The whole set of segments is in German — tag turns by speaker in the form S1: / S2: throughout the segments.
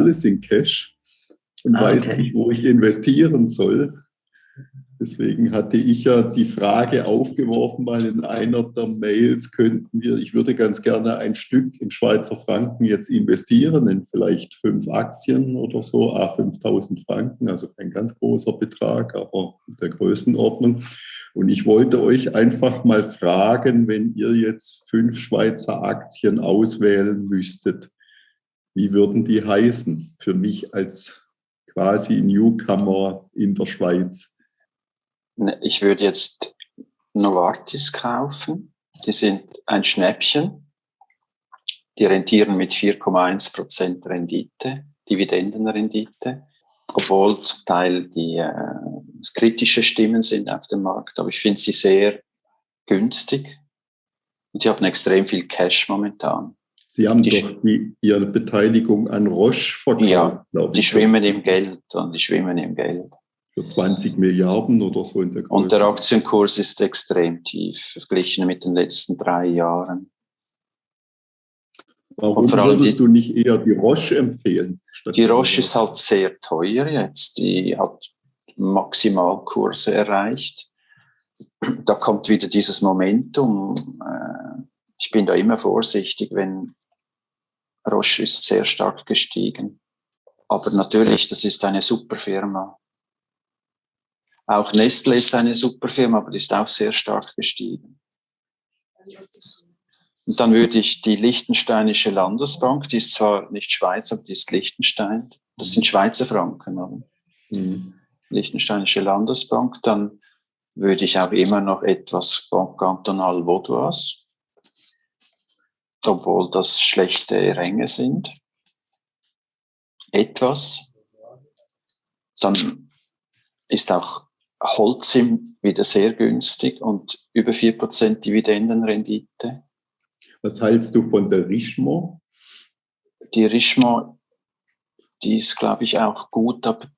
S1: alles in Cash und ah, weiß nicht, wo ich investieren soll. Deswegen hatte ich ja die Frage aufgeworfen, mal in einer der Mails könnten wir, ich würde ganz gerne ein Stück im Schweizer Franken jetzt investieren, in vielleicht fünf Aktien oder so, a 5000 Franken, also kein ganz großer Betrag, aber der Größenordnung. Und ich wollte euch einfach mal fragen, wenn ihr jetzt fünf Schweizer Aktien auswählen müsstet, wie würden die heißen für mich als quasi Newcomer in der Schweiz?
S2: Ne, ich würde jetzt Novartis kaufen. Die sind ein Schnäppchen. Die rentieren mit 4,1 Prozent Rendite, Dividendenrendite, obwohl zum Teil die äh, kritische Stimmen sind auf dem Markt. Aber ich finde sie sehr günstig und die haben extrem viel Cash momentan.
S1: Sie haben die, doch die, Ihre Beteiligung an Roche
S2: verkauft. Ja, die schwimmen im Geld und die schwimmen im Geld
S1: für 20 Milliarden oder so in
S2: der Größe. Und der Aktienkurs ist extrem tief, verglichen mit den letzten drei Jahren.
S1: Warum würdest die, du nicht eher die Roche empfehlen?
S2: Die Roche ist halt sehr teuer jetzt. Die hat Maximalkurse erreicht. Da kommt wieder dieses Momentum. Äh, ich bin da immer vorsichtig, wenn Roche ist sehr stark gestiegen. Aber natürlich, das ist eine super Firma. Auch Nestle ist eine super Firma, aber die ist auch sehr stark gestiegen. Und dann würde ich die Liechtensteinische Landesbank, die ist zwar nicht Schweiz, aber die ist Liechtenstein. Das sind Schweizer Franken. Oder? Mhm. Liechtensteinische Landesbank. Dann würde ich auch immer noch etwas Banque Cantonale Vaudoise, obwohl das schlechte Ränge sind. Etwas. Dann ist auch Holcim wieder sehr günstig und über 4% Dividendenrendite.
S1: Was hältst du von der Richemont?
S2: Die Richemont, die ist, glaube ich, auch gut, aber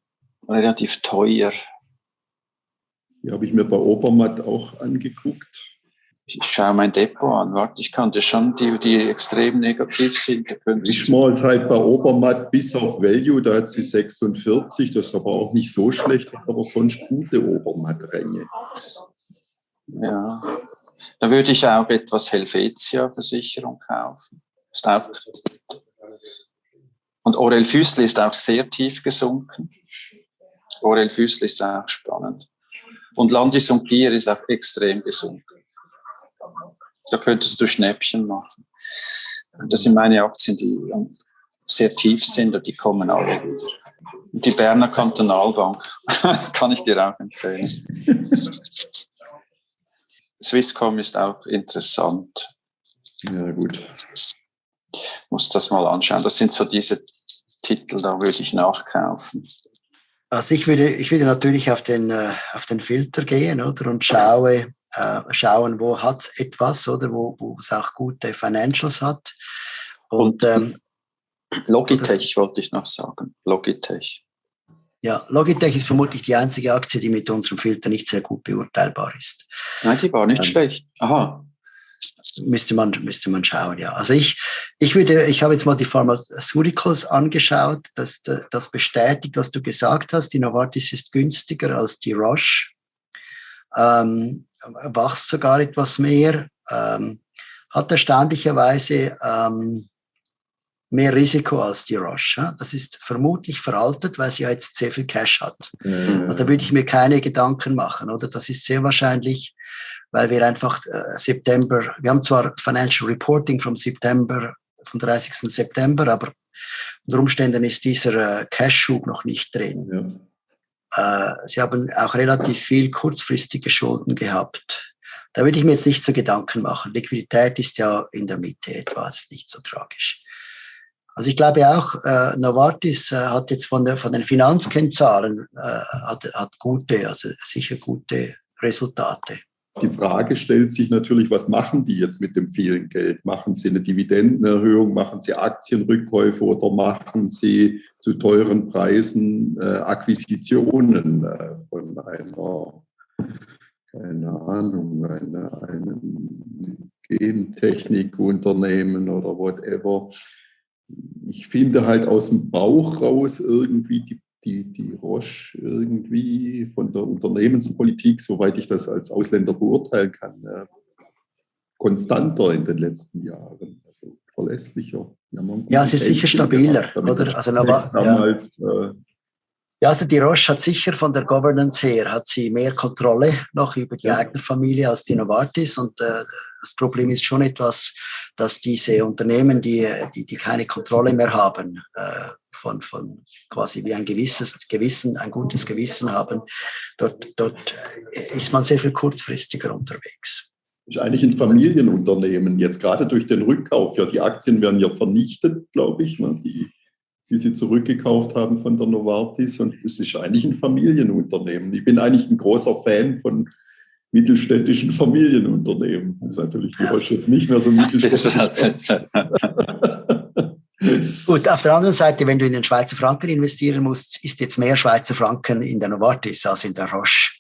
S2: relativ teuer.
S1: Die habe ich mir bei Obermatt auch angeguckt
S2: ich schaue mein Depot an, warte, ich kannte schon die, die extrem negativ sind.
S1: Ich mal halt bei Obermatt bis auf Value, da hat sie 46, das ist aber auch nicht so schlecht, hat aber sonst gute Obermatt-Ränge.
S2: Ja, da würde ich auch etwas Helvetia-Versicherung kaufen. Ist auch und Orel Füßli ist auch sehr tief gesunken. Orel Füßli ist auch spannend. Und Landis und Gier ist auch extrem gesunken. Da könntest du Schnäppchen machen. Das sind meine Aktien, die sehr tief sind und die kommen alle wieder. Und die Berner Kantonalbank kann ich dir auch empfehlen. Swisscom ist auch interessant.
S1: Ja, gut.
S2: Muss das mal anschauen. Das sind so diese Titel, da würde ich nachkaufen.
S3: Also ich würde, ich würde natürlich auf den, äh, auf den Filter gehen oder, und schaue, äh, schauen, wo hat es etwas oder wo, wo es auch gute Financials hat.
S2: Und, Und ähm, Logitech oder, wollte ich noch sagen. Logitech.
S3: Ja, Logitech ist vermutlich die einzige Aktie, die mit unserem Filter nicht sehr gut beurteilbar ist.
S2: Nein, die war nicht ähm, schlecht. Aha.
S3: Müsste man, müsste man schauen, ja. Also ich, ich würde, ich habe jetzt mal die Pharmaceuticals angeschaut. Das, das bestätigt, was du gesagt hast. Die Novartis ist günstiger als die Roche. Ähm, wächst sogar etwas mehr, ähm, hat erstaunlicherweise ähm, mehr Risiko als die Roche. Das ist vermutlich veraltet, weil sie ja jetzt sehr viel Cash hat. Mhm. Also da würde ich mir keine Gedanken machen, oder? Das ist sehr wahrscheinlich, weil wir einfach äh, September, wir haben zwar Financial Reporting vom September, vom 30. September, aber unter Umständen ist dieser äh, Cash-Schub noch nicht drin. Ja. Äh, sie haben auch relativ viel kurzfristige Schulden gehabt. Da würde ich mir jetzt nicht so Gedanken machen. Liquidität ist ja in der Mitte etwa, das ist nicht so tragisch. Also ich glaube auch, äh, Novartis äh, hat jetzt von, der, von den Finanzkennzahlen äh, hat, hat gute, also sicher gute Resultate.
S1: Die Frage stellt sich natürlich, was machen die jetzt mit dem vielen Geld? Machen sie eine Dividendenerhöhung, machen sie Aktienrückkäufe oder machen sie zu teuren Preisen äh, Akquisitionen äh, von einer, keine Ahnung, einer, einem Gentechnikunternehmen oder whatever? ich finde halt aus dem Bauch raus irgendwie die, die, die Roche irgendwie von der Unternehmenspolitik, soweit ich das als Ausländer beurteilen kann, äh, konstanter in den letzten Jahren, also verlässlicher.
S3: Ja, es ist sicher stabiler, oder? Also, aber, damals, ja. Äh, ja, also die Roche hat sicher von der Governance her hat sie mehr Kontrolle noch über die ja. Eignerfamilie als die Novartis und äh, das Problem ist schon etwas, dass diese Unternehmen, die, die, die keine Kontrolle mehr haben, äh, von, von quasi wie ein gewisses Gewissen, ein gutes Gewissen haben, dort, dort ist man sehr viel kurzfristiger unterwegs.
S1: Ist eigentlich ein Familienunternehmen, jetzt gerade durch den Rückkauf. Ja, die Aktien werden ja vernichtet, glaube ich, ne, die, die sie zurückgekauft haben von der Novartis. Und es ist eigentlich ein Familienunternehmen. Ich bin eigentlich ein großer Fan von mittelständischen Familienunternehmen. Das ist natürlich die Roche jetzt nicht mehr so mittelständisch.
S3: Gut, auf der anderen Seite, wenn du in den Schweizer Franken investieren musst, ist jetzt mehr Schweizer Franken in der Novartis als in der Roche.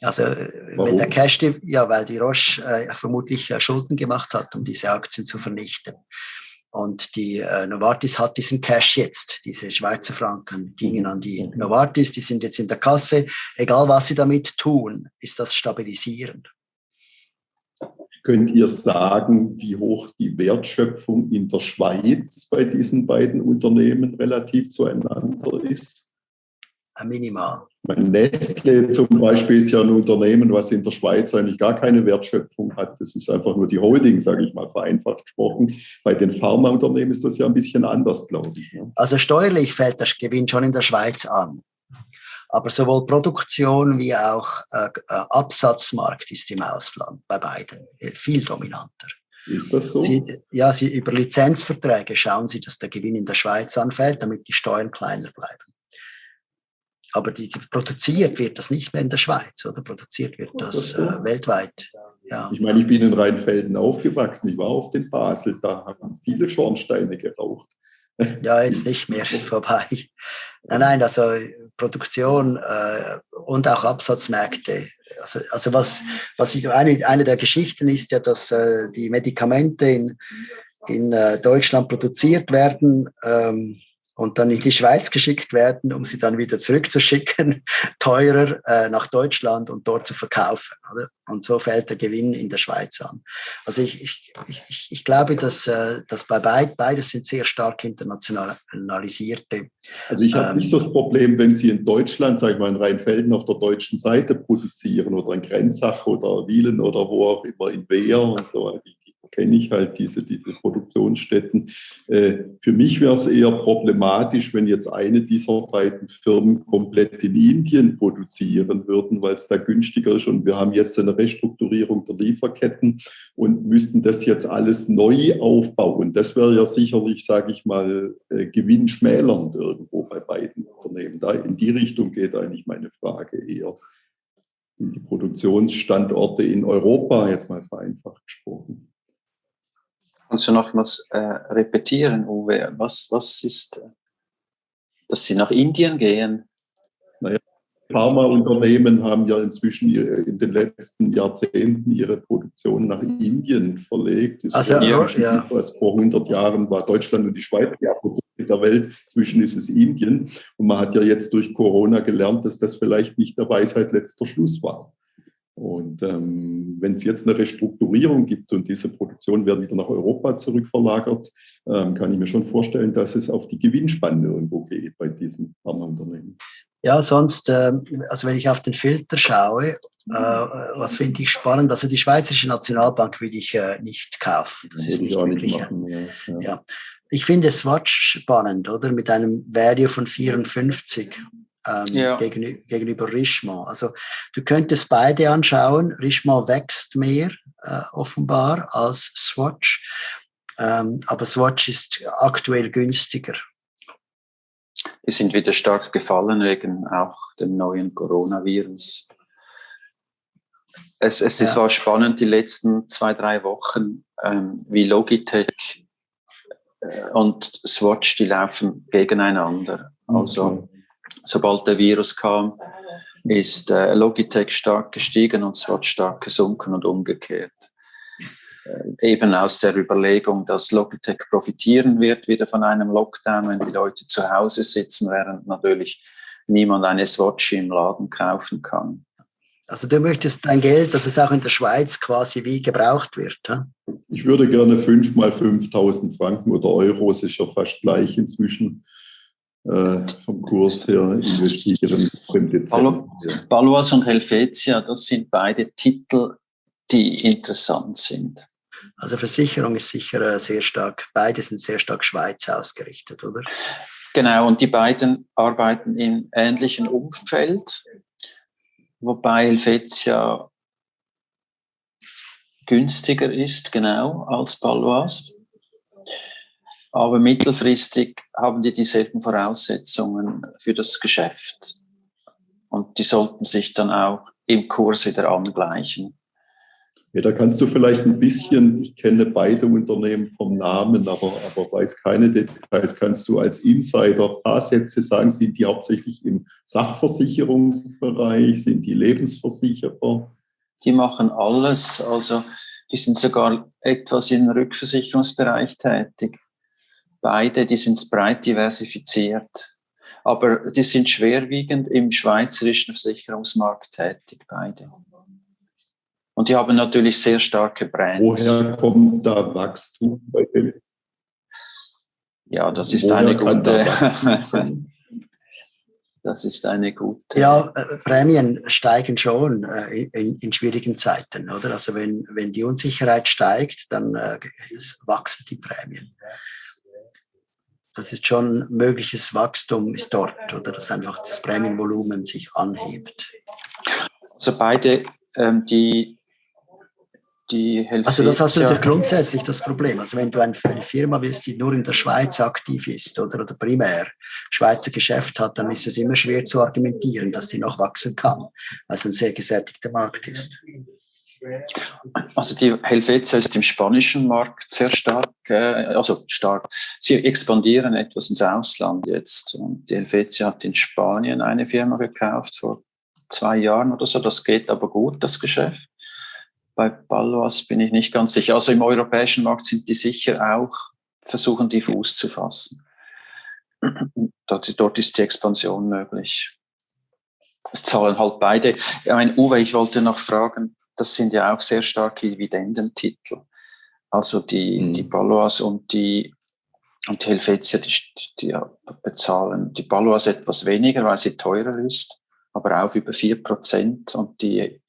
S3: Also Warum? wenn der Cash, ja, weil die Roche äh, vermutlich äh, Schulden gemacht hat, um diese Aktien zu vernichten. Und die äh, Novartis hat diesen Cash jetzt, diese Schweizer Franken gingen an die Novartis, die sind jetzt in der Kasse. Egal was sie damit tun, ist das stabilisierend.
S1: Könnt ihr sagen, wie hoch die Wertschöpfung in der Schweiz bei diesen beiden Unternehmen relativ zueinander ist?
S3: Minimal.
S1: Nestle zum Beispiel ist ja ein Unternehmen, was in der Schweiz eigentlich gar keine Wertschöpfung hat. Das ist einfach nur die Holding, sage ich mal, vereinfacht gesprochen. Bei den Pharmaunternehmen ist das ja ein bisschen anders, glaube ich.
S3: Ne? Also steuerlich fällt der Gewinn schon in der Schweiz an. Aber sowohl Produktion wie auch äh, äh Absatzmarkt ist im Ausland bei beiden viel dominanter.
S1: Ist das so?
S3: Sie, ja, Sie, über Lizenzverträge schauen Sie, dass der Gewinn in der Schweiz anfällt, damit die Steuern kleiner bleiben. Aber die, die produziert wird das nicht mehr in der Schweiz, oder produziert wird das, das äh, weltweit.
S1: Ja. Ich meine, ich bin in Rheinfelden aufgewachsen, ich war auf den Basel, da haben viele Schornsteine geraucht.
S3: Ja, jetzt nicht mehr, ist vorbei. Nein, nein, also Produktion äh, und auch Absatzmärkte. Also, also was, was ich, eine, eine der Geschichten ist ja, dass äh, die Medikamente in, in äh, Deutschland produziert werden. Ähm, und dann in die Schweiz geschickt werden, um sie dann wieder zurückzuschicken, teurer äh, nach Deutschland und dort zu verkaufen. Oder? Und so fällt der Gewinn in der Schweiz an. Also ich, ich, ich, ich glaube, dass, äh, dass bei beid, beides sind sehr stark internationalisierte.
S1: Also ich habe ähm, nicht so das Problem, wenn Sie in Deutschland, sage ich mal, in Rheinfelden auf der deutschen Seite produzieren oder in Grenzach oder Wielen oder wo auch immer, in Wehr und so. Die, kenne ich halt diese, diese Produktionsstätten. Äh, für mich wäre es eher problematisch, wenn jetzt eine dieser beiden Firmen komplett in Indien produzieren würden, weil es da günstiger ist. Und wir haben jetzt eine Restrukturierung der Lieferketten und müssten das jetzt alles neu aufbauen. Das wäre ja sicherlich, sage ich mal, äh, gewinnschmälernd irgendwo bei beiden Unternehmen. Da in die Richtung geht eigentlich meine Frage eher. Die Produktionsstandorte in Europa, jetzt mal vereinfacht gesprochen.
S2: Kannst du nochmals äh, repetieren, Uwe? Was, was ist, äh, dass Sie nach Indien gehen?
S1: Naja, Pharmaunternehmen haben ja inzwischen in den letzten Jahrzehnten ihre Produktion nach Indien verlegt. Das also, ja, ja. Was vor 100 Jahren war Deutschland und die Schweiz die der Welt. Inzwischen ist es Indien. Und man hat ja jetzt durch Corona gelernt, dass das vielleicht nicht der Weisheit letzter Schluss war. Und ähm, wenn es jetzt eine Restrukturierung gibt und diese Produktion wird wieder nach Europa zurückverlagert, ähm, kann ich mir schon vorstellen, dass es auf die Gewinnspanne irgendwo geht bei diesen Pharmaunternehmen.
S3: Ja, sonst, äh, also wenn ich auf den Filter schaue, äh, was finde ich spannend, also die Schweizerische Nationalbank will ich äh, nicht kaufen. Das, das ist nicht wirklich. Machen, ja, ja. ja. Ich finde Swatch spannend, oder? Mit einem Value von 54 ähm, ja. gegenüber, gegenüber Richemont. Also du könntest beide anschauen. Richemont wächst mehr äh, offenbar als Swatch, ähm, aber Swatch ist aktuell günstiger.
S2: Die sind wieder stark gefallen wegen auch dem neuen Coronavirus. Es, es ja. war spannend die letzten zwei, drei Wochen, ähm, wie Logitech äh, und Swatch, die laufen gegeneinander. Also okay sobald der Virus kam, ist äh, Logitech stark gestiegen und Swatch stark gesunken und umgekehrt. äh, eben aus der Überlegung, dass Logitech profitieren wird wieder von einem Lockdown, wenn die Leute zu Hause sitzen, während natürlich niemand eine Swatch im Laden kaufen kann.
S3: Also du möchtest dein Geld, dass es auch in der Schweiz quasi wie gebraucht wird. Hm?
S1: Ich würde gerne 5 mal 5000 Franken oder Euro, es ist ja fast gleich inzwischen äh, vom Kurs her investieren.
S2: Balois und Helvetia, das sind beide Titel, die interessant sind.
S3: Also Versicherung ist sicher äh, sehr stark, beide sind sehr stark Schweiz ausgerichtet, oder?
S2: Genau, und die beiden arbeiten in ähnlichem Umfeld, wobei Helvetia günstiger ist, genau, als Balois. Aber mittelfristig haben die dieselben Voraussetzungen für das Geschäft. Und die sollten sich dann auch im Kurs wieder angleichen.
S1: Ja, da kannst du vielleicht ein bisschen, ich kenne beide Unternehmen vom Namen, aber, aber weiß keine Details, kannst du als Insider ein paar Sätze sagen, sind die hauptsächlich im Sachversicherungsbereich, sind die Lebensversicherer?
S2: Die machen alles, also die sind sogar etwas im Rückversicherungsbereich tätig. Beide, die sind breit diversifiziert. Aber die sind schwerwiegend im schweizerischen Versicherungsmarkt tätig, beide. Und die haben natürlich sehr starke Brands.
S1: Woher kommt da Wachstum bei denen?
S2: Ja, das ist Woher eine gute. das ist eine gute.
S3: Ja, äh, Prämien steigen schon äh, in, in, schwierigen Zeiten, oder? Also wenn, wenn die Unsicherheit steigt, dann äh, wachsen die Prämien. Das ist schon mögliches Wachstum ist dort, oder dass einfach das Prämienvolumen sich anhebt.
S2: Also beide ähm, die die Helvetia.
S3: Also das hast du ja grundsätzlich das Problem. Also wenn du eine Firma bist, die nur in der Schweiz aktiv ist oder, oder primär Schweizer Geschäft hat, dann ist es immer schwer zu argumentieren, dass die noch wachsen kann, weil es ein sehr gesättigter Markt ist.
S2: Also die Helvetia ist im spanischen Markt sehr stark, also stark. Sie expandieren etwas ins Ausland jetzt. Und die Helvetia hat in Spanien eine Firma gekauft vor zwei Jahren oder so. Das geht aber gut, das Geschäft. Bei Balloas bin ich nicht ganz sicher. Also im europäischen Markt sind die sicher auch, versuchen die Fuß zu fassen. Dort, dort ist die Expansion möglich. Es zahlen halt beide. Ich meine, Uwe, ich wollte noch fragen, das sind ja auch sehr starke Dividendentitel. Also die, mhm. die Balloas und die, und die Helvetia, die, die bezahlen die Balloas etwas weniger, weil sie teurer ist, aber auch über vier Prozent und die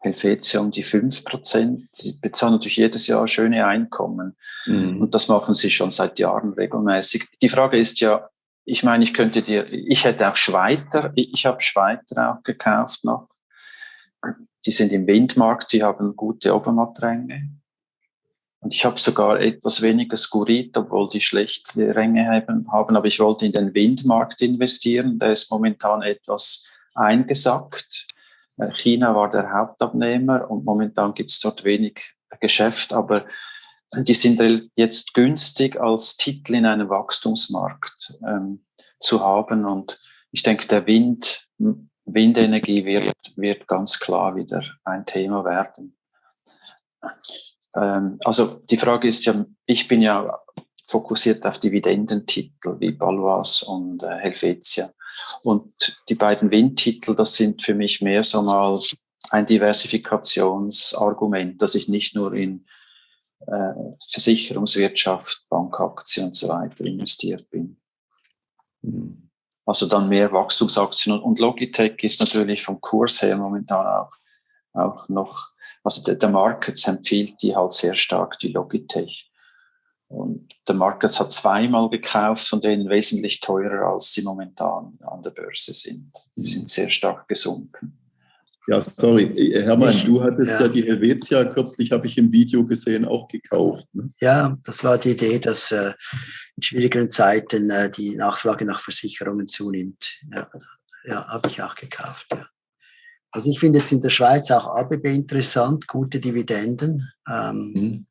S2: Helvetia um die 5 Prozent. Sie bezahlen natürlich jedes Jahr schöne Einkommen. Mhm. Und das machen sie schon seit Jahren regelmäßig. Die Frage ist ja, ich meine, ich könnte dir, ich hätte auch Schweiter, ich habe Schweiter auch gekauft noch. Die sind im Windmarkt, die haben gute Obermattränge. Und ich habe sogar etwas weniger Skurit, obwohl die schlechte Ränge haben, aber ich wollte in den Windmarkt investieren. Der ist momentan etwas eingesackt. Äh, China war der Hauptabnehmer und momentan gibt es dort wenig Geschäft, aber die sind jetzt günstig als Titel in einem Wachstumsmarkt ähm, zu haben. Und ich denke, der Wind, Windenergie wird, wird ganz klar wieder ein Thema werden. Ähm, also die Frage ist ja, ich bin ja fokussiert auf Dividendentitel wie Balois und äh, Helvetia. Und die beiden Windtitel, das sind für mich mehr so mal ein Diversifikationsargument, dass ich nicht nur in äh, Versicherungswirtschaft, Bankaktien und so weiter investiert bin. Mhm. Also dann mehr Wachstumsaktien. Und Logitech ist natürlich vom Kurs her momentan auch, auch noch, also der, der Market empfiehlt die halt sehr stark, die Logitech. Und der Market hat zweimal gekauft, von denen wesentlich teurer, als sie momentan an der Börse sind. Sie sind sehr stark gesunken.
S1: Ja, sorry, Hermann, du hattest ja, ja die Helvetia kürzlich, habe ich im Video gesehen, auch gekauft. Ne?
S3: Ja, das war die Idee, dass äh, in schwierigeren Zeiten äh, die Nachfrage nach Versicherungen zunimmt. Ja, ja habe ich auch gekauft. Ja. Also ich finde jetzt in der Schweiz auch ABB interessant, gute Dividenden. Ähm, mhm.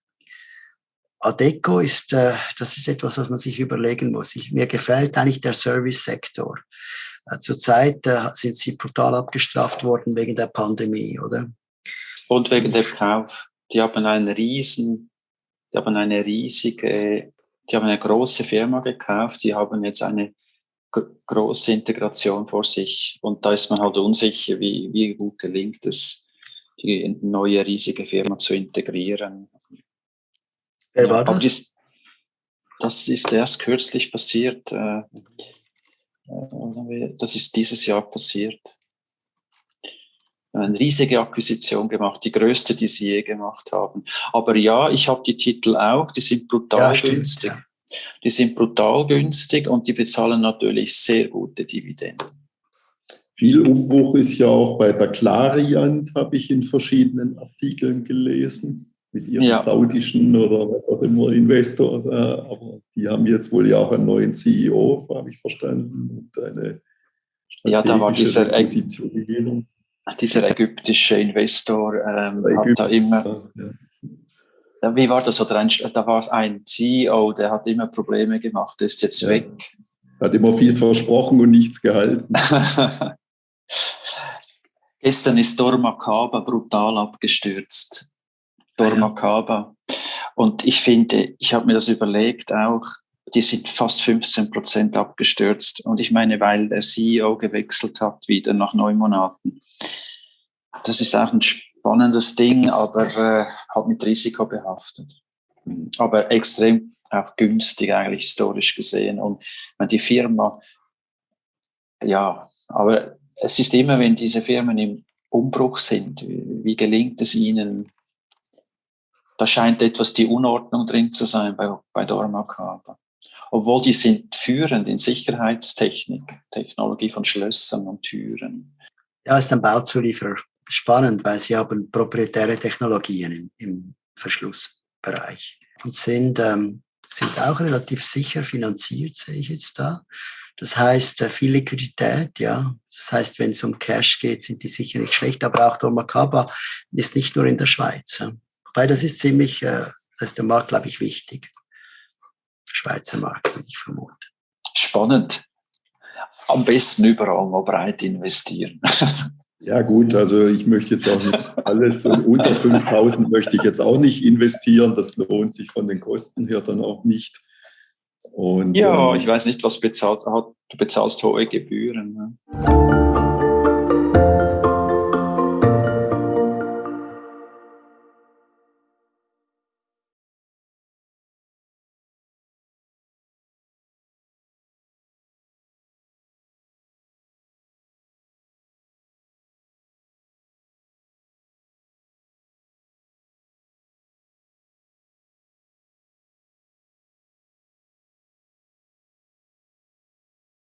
S3: Adeco ist, äh, das ist etwas, was man sich überlegen muss. Ich, mir gefällt eigentlich der Service-Sektor. Äh, zurzeit sind sie brutal abgestraft worden wegen der Pandemie, oder?
S2: Und wegen dem Kauf. die haben einen riesen, die haben eine riesige, die haben eine große Firma gekauft, die haben jetzt eine große Integration vor sich. Und da ist man halt unsicher, wie, wie gut gelingt es, die neue riesige Firma zu integrieren.
S3: Wer war das?
S2: das? Das ist erst kürzlich passiert. Äh, das ist dieses Jahr passiert. Eine riesige Akquisition gemacht, die größte, die sie je gemacht haben. Aber ja, ich habe die Titel auch, die sind brutal ja, günstig. Ja. Die sind brutal günstig und die bezahlen natürlich sehr gute Dividenden.
S1: Viel Umbruch ist ja auch bei der Clariant, habe ich in verschiedenen Artikeln gelesen, mit ihrem ja. saudischen oder was auch immer Investor. Aber die haben jetzt wohl ja auch einen neuen CEO, habe ich verstanden, und eine
S2: ja, da war dieser, dieser ägyptische Investor, ähm, hat da immer. Ja wie war das? Oder ein, da war es ein CEO, der hat immer Probleme gemacht, der ist jetzt ja. weg.
S1: Hat immer viel versprochen und nichts gehalten.
S2: Gestern ist Dormakaba brutal abgestürzt. Dormakaba. Und ich finde, ich habe mir das überlegt auch, die sind fast 15 Prozent abgestürzt. Und ich meine, weil der CEO gewechselt hat, wieder nach neun Monaten. Das ist auch ein spannendes Ding, aber äh, halt mit Risiko behaftet. Aber extrem auch günstig eigentlich historisch gesehen. Und wenn die Firma, ja, aber es ist immer, wenn diese Firmen im Umbruch sind, wie gelingt es ihnen? Da scheint etwas die Unordnung drin zu sein bei, bei Dormakaba. Obwohl die sind führend in Sicherheitstechnik, Technologie von Schlössern und Türen.
S3: Ja, ist ein Bauzulieferer spannend, weil sie haben proprietäre Technologien im, im Verschlussbereich und sind, ähm, sind auch relativ sicher finanziert, sehe ich jetzt da. Das heißt, äh, viel Liquidität, ja. Das heißt, wenn es um Cash geht, sind die sicher nicht schlecht, aber auch Dormakaba ist nicht nur in der Schweiz. Ja. Wobei das ist ziemlich, äh, das ist der Markt, glaube ich, wichtig. Schweizer Markt, würde ich vermuten.
S2: Spannend. Am besten überall mal breit investieren.
S1: Ja gut, also ich möchte jetzt auch nicht alles und unter 5000 möchte ich jetzt auch nicht investieren. Das lohnt sich von den Kosten her dann auch nicht.
S2: Und, ja, ähm, ich weiß nicht, was bezahlt hat. Du bezahlst hohe Gebühren. Ne?